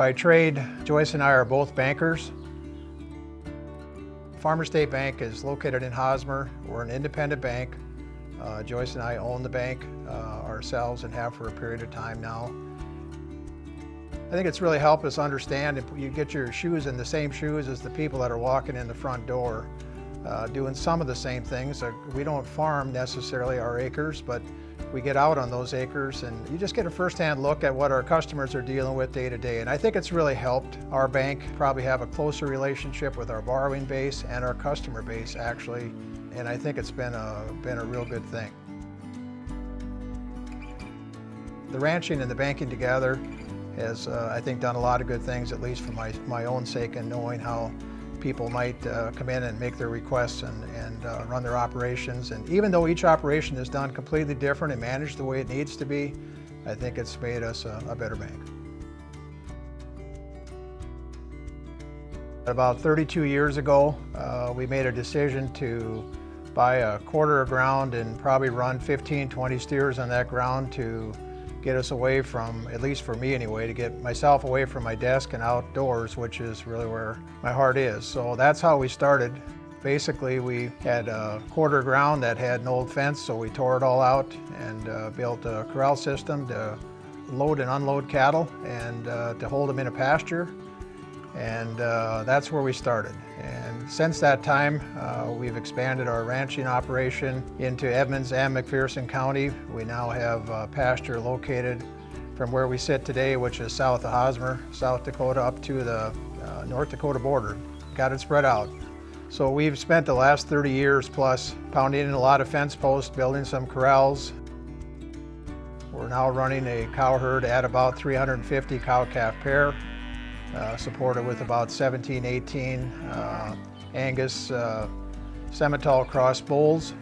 By trade, Joyce and I are both bankers. Farmer State Bank is located in Hosmer. We're an independent bank. Uh, Joyce and I own the bank uh, ourselves and have for a period of time now. I think it's really helped us understand if you get your shoes in the same shoes as the people that are walking in the front door, uh, doing some of the same things. Uh, we don't farm necessarily our acres, but we get out on those acres and you just get a firsthand look at what our customers are dealing with day to day. And I think it's really helped our bank probably have a closer relationship with our borrowing base and our customer base actually. And I think it's been a, been a real good thing. The ranching and the banking together has, uh, I think, done a lot of good things, at least for my, my own sake and knowing how people might uh, come in and make their requests and, and uh, run their operations. And even though each operation is done completely different and managed the way it needs to be, I think it's made us a, a better bank. About 32 years ago, uh, we made a decision to buy a quarter of ground and probably run 15, 20 steers on that ground to get us away from, at least for me anyway, to get myself away from my desk and outdoors, which is really where my heart is. So that's how we started. Basically, we had a quarter ground that had an old fence, so we tore it all out and uh, built a corral system to load and unload cattle and uh, to hold them in a pasture. And uh, that's where we started. And since that time, uh, we've expanded our ranching operation into Edmunds and McPherson County. We now have pasture located from where we sit today, which is south of Hosmer, South Dakota, up to the uh, North Dakota border. Got it spread out. So we've spent the last 30 years plus pounding in a lot of fence posts, building some corrals. We're now running a cow herd at about 350 cow-calf pair uh, supported with about 17, 18 uh, Angus uh, Simmental cross bulls.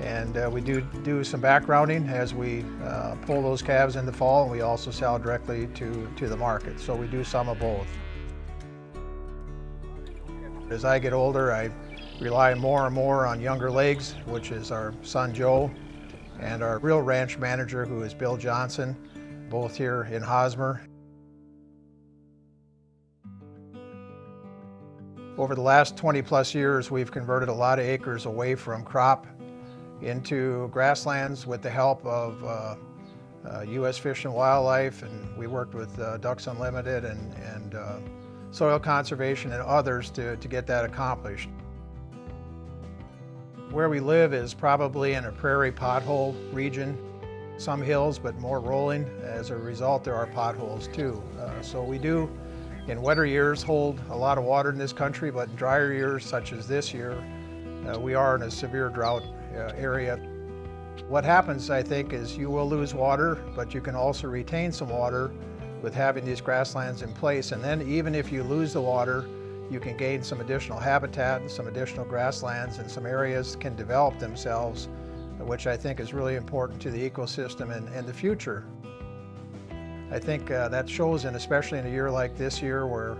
And uh, we do do some backgrounding as we uh, pull those calves in the fall, and we also sell directly to, to the market. So we do some of both. As I get older, I rely more and more on younger legs, which is our son Joe, and our real ranch manager, who is Bill Johnson, both here in Hosmer. Over the last 20 plus years, we've converted a lot of acres away from crop into grasslands with the help of uh, uh, U.S. Fish and Wildlife, and we worked with uh, Ducks Unlimited and, and uh, Soil Conservation and others to, to get that accomplished. Where we live is probably in a prairie pothole region. Some hills, but more rolling. As a result, there are potholes too. Uh, so we do in wetter years hold a lot of water in this country, but drier years, such as this year, uh, we are in a severe drought uh, area. What happens, I think, is you will lose water, but you can also retain some water with having these grasslands in place. And then even if you lose the water, you can gain some additional habitat and some additional grasslands and some areas can develop themselves, which I think is really important to the ecosystem and, and the future. I think uh, that shows and especially in a year like this year where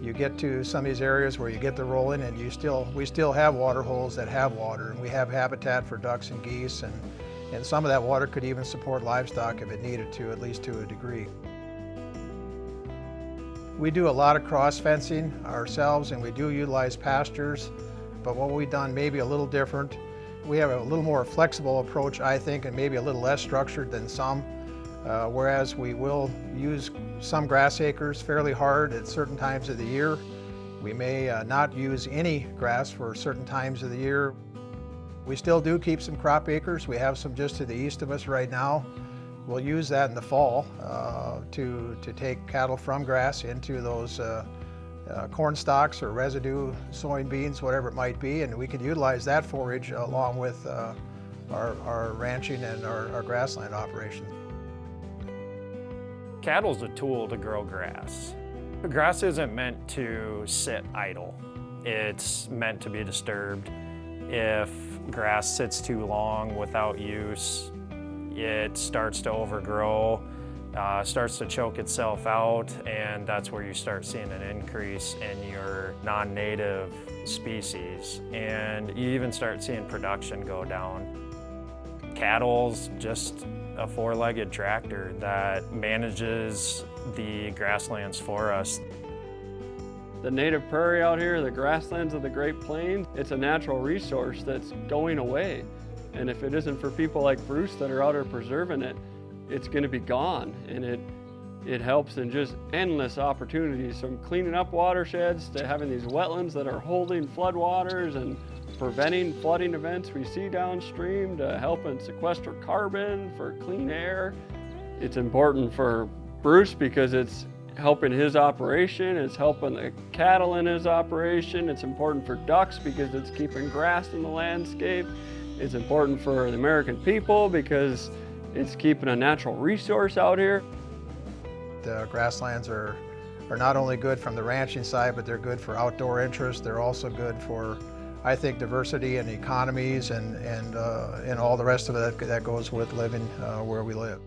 you get to some of these areas where you get the rolling and you still, we still have water holes that have water and we have habitat for ducks and geese and, and some of that water could even support livestock if it needed to, at least to a degree. We do a lot of cross fencing ourselves and we do utilize pastures, but what we've done maybe a little different. We have a little more flexible approach, I think, and maybe a little less structured than some. Uh, whereas we will use some grass acres fairly hard at certain times of the year. We may uh, not use any grass for certain times of the year. We still do keep some crop acres. We have some just to the east of us right now. We'll use that in the fall uh, to, to take cattle from grass into those uh, uh, corn stalks or residue soybeans, whatever it might be, and we can utilize that forage along with our, our ranching and our, our grassland operations. Cattle's a tool to grow grass. Grass isn't meant to sit idle. It's meant to be disturbed. If grass sits too long without use, it starts to overgrow, uh, starts to choke itself out, and that's where you start seeing an increase in your non-native species. And you even start seeing production go down. Cattle's just a four-legged tractor that manages the grasslands for us. The native prairie out here, the grasslands of the Great Plains, it's a natural resource that's going away. And if it isn't for people like Bruce that are out here preserving it, it's gonna be gone. And it, it helps in just endless opportunities from cleaning up watersheds to having these wetlands that are holding floodwaters and preventing flooding events we see downstream to helping sequester carbon for clean air. It's important for Bruce because it's helping his operation, it's helping the cattle in his operation, it's important for ducks because it's keeping grass in the landscape, it's important for the American people because it's keeping a natural resource out here. The grasslands are, are not only good from the ranching side, but they're good for outdoor interest. They're also good for, I think, diversity and economies and, and, uh, and all the rest of it that goes with living uh, where we live.